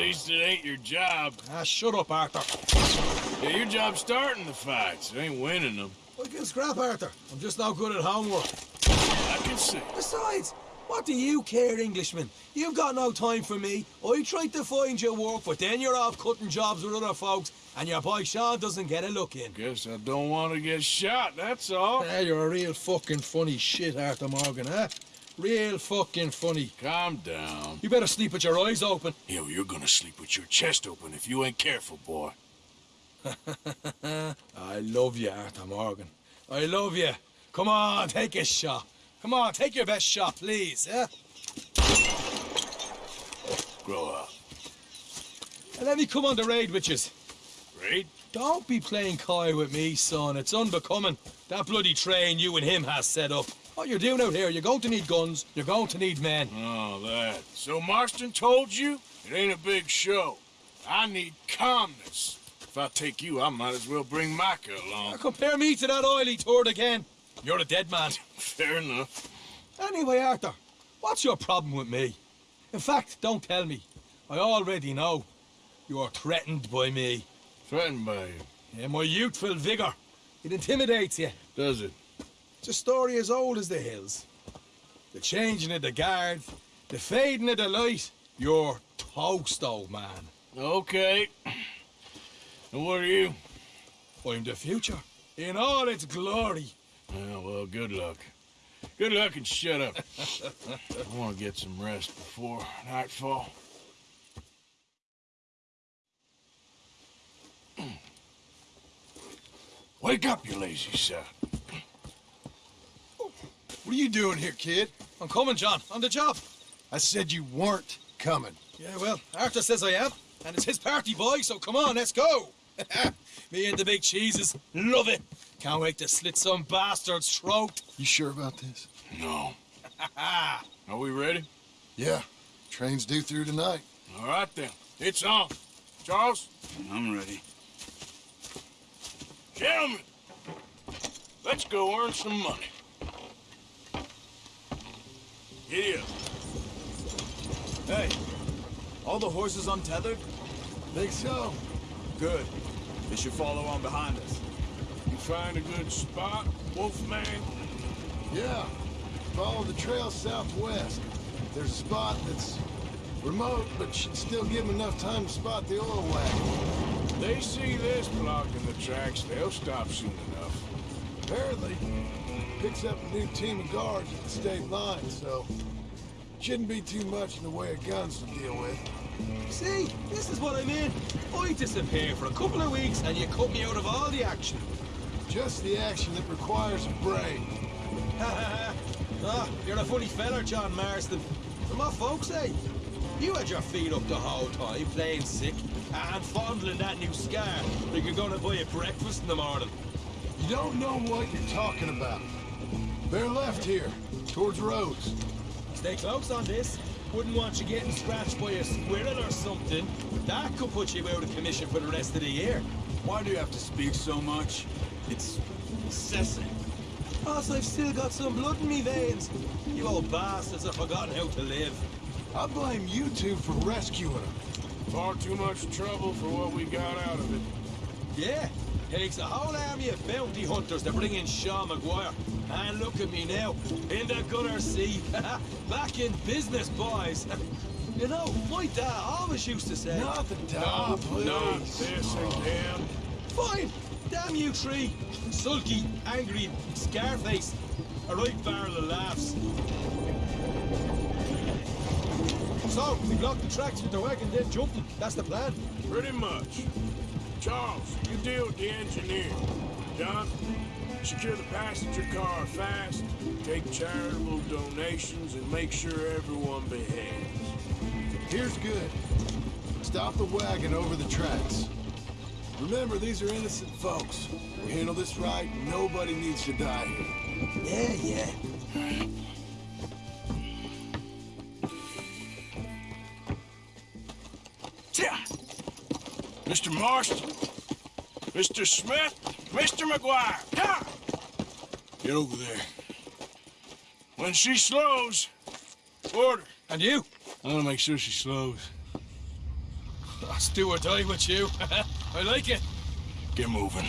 Least it ain't your job. Ah, shut up, Arthur. Yeah, your job's starting the fights. It ain't winning them. I can scrap, Arthur. I'm just not good at homework. I can see. Besides, what do you care, Englishman? You've got no time for me. I tried to find you work, but then you're off cutting jobs with other folks, and your boy Sean doesn't get a look in. Guess I don't want to get shot, that's all. Ah, you're a real fucking funny shit, Arthur Morgan, huh? Real fucking funny. Calm down. You better sleep with your eyes open. Yeah, well, you're gonna sleep with your chest open if you ain't careful, boy. I love you, Arthur Morgan. I love you. Come on, take a shot. Come on, take your best shot, please, yeah? Grow up. And let me come on the raid with yous. Raid? Don't be playing coy with me, son. It's unbecoming. That bloody train you and him has set up. Oh, what you're doing out here, you're going to need guns, you're going to need men. Oh, that. So Marston told you? It ain't a big show. I need calmness. If I take you, I might as well bring Micah Now along. compare me to that oily turd again. You're a dead man. Fair enough. Anyway, Arthur, what's your problem with me? In fact, don't tell me. I already know. You're threatened by me. Threatened by you. Yeah, my youthful vigor. It intimidates you. Does it? It's a story as old as the hills. The changing of the guard, the fading of the light. You're toast, old man. Okay. And what are you? I'm the future, in all its glory. Yeah, well, good luck. Good luck and shut up. I want to get some rest before nightfall. Wake up, you lazy son. What are you doing here, kid? I'm coming, John, on the job. I said you weren't coming. Yeah, well, Arthur says I am, and it's his party, boy, so come on, let's go. Me and the big cheeses, love it. Can't wait to slit some bastard's throat. You sure about this? No. Are we ready? Yeah. Train's due through tonight. All right, then. It's on. Charles? I'm ready. Gentlemen, let's go earn some money. Up. Hey, all the horses untethered? Think so? Good. They should follow on behind us. You find a good spot, Wolfman? Yeah. Follow the trail southwest. There's a spot that's remote, but should still give them enough time to spot the oil wagon. They see this blocking the tracks, they'll stop soon enough. Apparently, picks up a new team of guards at the state line, so shouldn't be too much in the way of guns to deal with. See, this is what I mean. I disappear for a couple of weeks, and you cut me out of all the action. Just the action that requires a brain. ah, you're a funny feller, John Marston. And what folks say? You had your feet up the whole time, playing sick, and fondling that new scar like you're gonna buy a breakfast in the morning. You don't know what you're talking about. They're left here, towards Rhodes. Stay close on this. Wouldn't want you getting scratched by a squirrel or something. That could put you out of commission for the rest of the year. Why do you have to speak so much? It's incessant. Plus, I've still got some blood in me veins. You old bastards have forgotten how to live. I blame you two for rescuing them. Far too much trouble for what we got out of it. Yeah, takes a whole army of bounty hunters to bring in Sean McGuire. And look at me now, in the gutter sea. Back in business, boys. you know, my dad always used to say... Not the dog, please. Not this again. Fine, damn you three. Sulky, angry, scarface. A right barrel of laughs. So, we blocked the tracks with the wagon, then jumping. That's the plan. Pretty much. Charles, you deal with the engineer. John, secure the passenger car fast, take charitable donations, and make sure everyone behaves. Here's good. Stop the wagon over the tracks. Remember, these are innocent folks. We handle this right, nobody needs to die here. Yeah, yeah. Yeah. Marston, Mr. Smith, Mr. McGuire, come! Get over there. When she slows, order. And you? I'm gonna make sure she slows. Let's do or die with you. I like it. Get moving.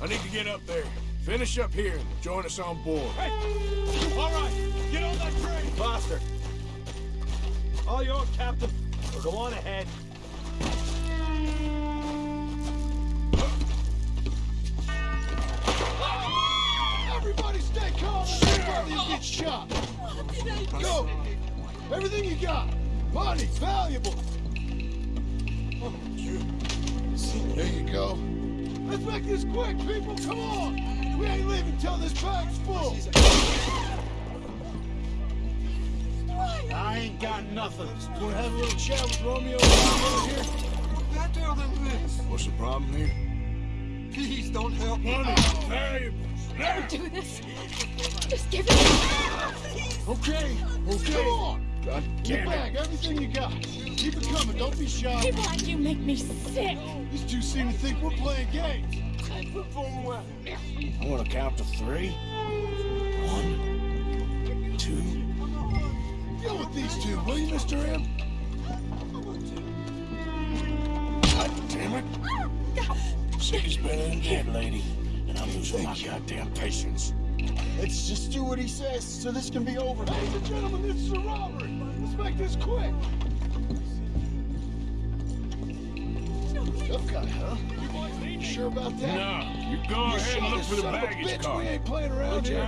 I need to get up there. Finish up here and join us on board. Hey! All right, get on that train! Faster. All yours, Captain. Or go on ahead. Ah, everybody stay calm and brother you get shot. Go. Everything you got. Money, valuable. There you go. Let's make this quick, people. Come on. We ain't leaving till this bag's full. I ain't got nothing. Want to have a little chat with Romeo over here? Better than this. What's the problem here? Please don't help me. Money, valuables. Now. do this. Just give it. Okay. Okay. Come on. God Get damn back. it. Everything you got. Keep it coming. Don't be shy. People like you make me sick. These two seem to think we're playing games. I want to count to three. One, two. Deal with these two, will you, Mr. M? God damn it. Sick is better than dead, lady. And I'm losing my goddamn patience. Let's just do what he says so this can be over. Ladies and gentlemen, this is a robbery. Let's make this quick. Tough guy, huh? You sure about that? No, you go You ahead and look for the son of a baggage bitch. car. We ain't playing around here.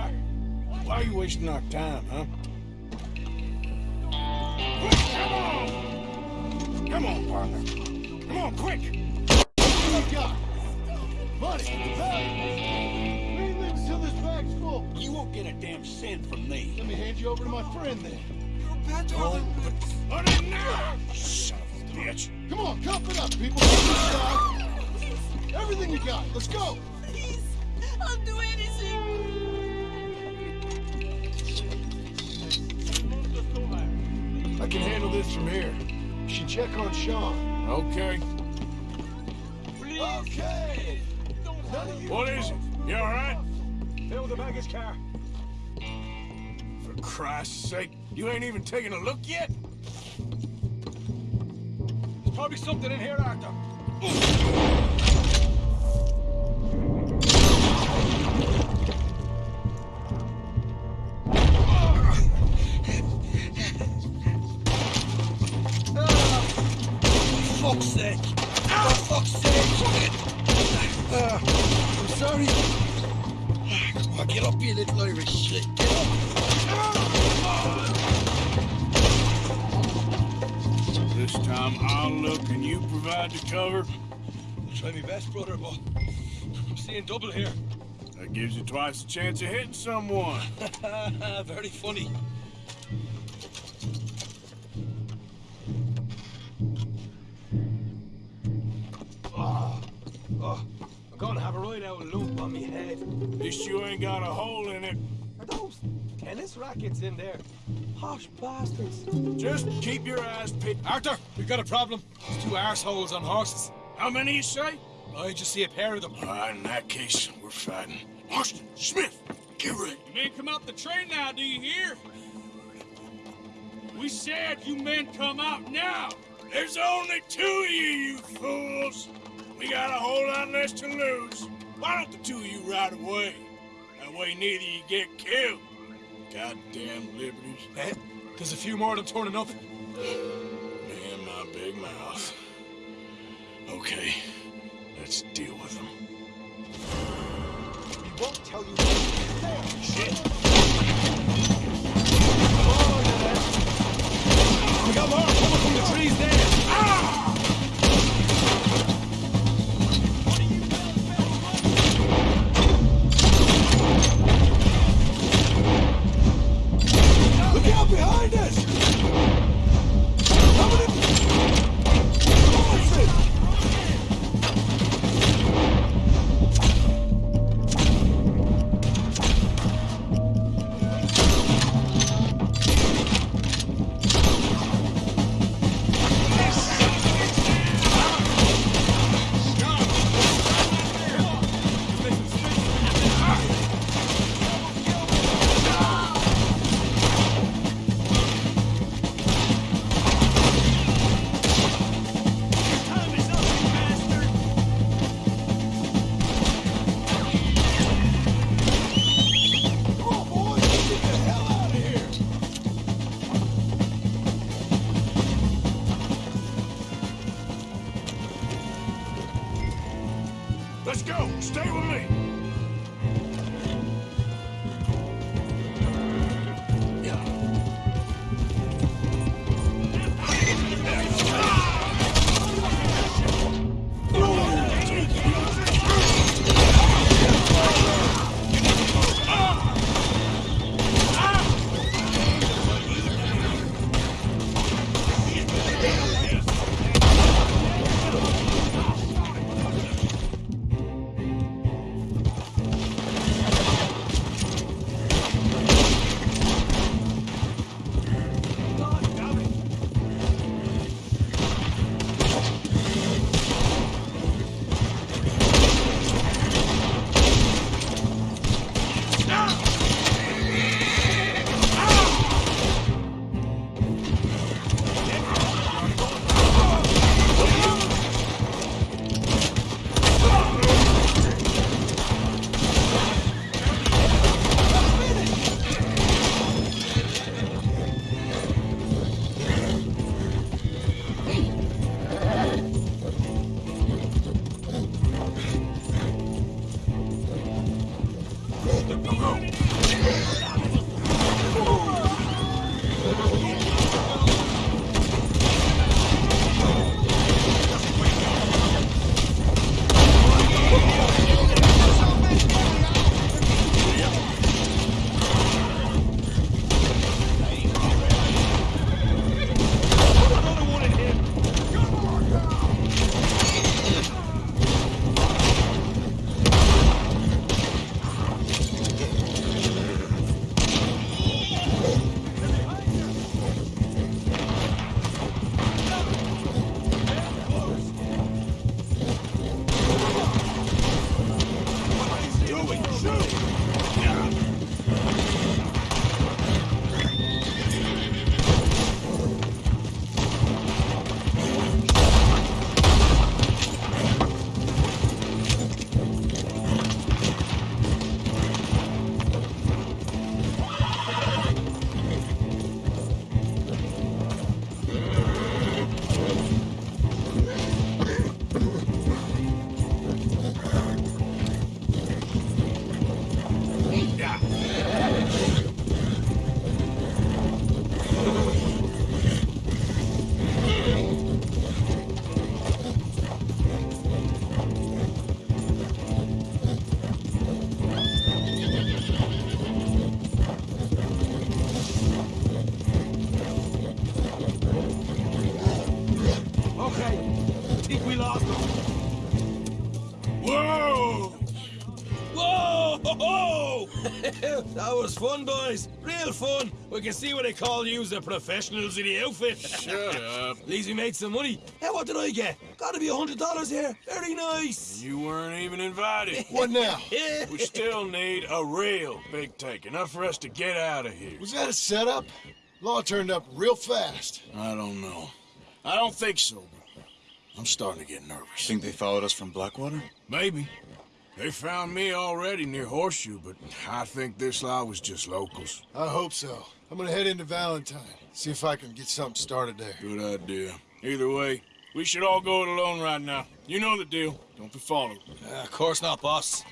Why are you wasting our time, huh? Come on! Come on, partner. Come on, quick! What you got? Money. We ain't leaving till this bag's full. You won't get a damn cent from me. Let me hand you over to my friend then. Bitch. Come on, it up, people. Everything you got. Let's go. Please, I'll do anything. I can handle this from here. You should check on Sean. Okay. Okay. What is it? You alright? Fill the baggage car. For Christ's sake, you ain't even taking a look yet? There's probably something in here, Arthur. fuck's sake! For fuck's sake! I'm sorry. Come on, get up, you little Irish shit. Get up! This time I'll look and you provide the cover. I'll try my best, brother, but I'm seeing double here. That gives you twice the chance of hitting someone. Very funny. Oh, oh, I'm gonna have a right out lump on me head. At least you ain't got a hole in it. Are those tennis rackets in there? Posh bastards. Just keep your eyes peeled. Arthur, we've got a problem. There's two assholes on horses. How many you say? I just see a pair of them. All right, in that case, we're fighting. Marston, Smith, get ready. You men come out the train now, do you hear? We said you men come out now. There's only two of you, you fools. We got a whole lot less to lose. Why don't the two of you ride away? That way neither you get killed. Goddamn liberties. Eh? There's a few more of them turning up. Man, my big mouth. Okay, let's deal with them. won't tell you what Shit! that was fun, boys. Real fun. We can see what they call you the professionals in the outfit. Shut up. At least we made some money. Hey, what did I get? Gotta be a hundred dollars here. Very nice. You weren't even invited. What now? We still need a real big take. Enough for us to get out of here. Was that a setup? Law turned up real fast. I don't know. I don't think so, but I'm starting to get nervous. Think they followed us from Blackwater? Maybe. They found me already near Horseshoe, but I think this lot was just locals. I hope so. I'm gonna head into Valentine, see if I can get something started there. Good idea. Either way, we should all go it alone right now. You know the deal. Don't be followed. Uh, of course not, boss.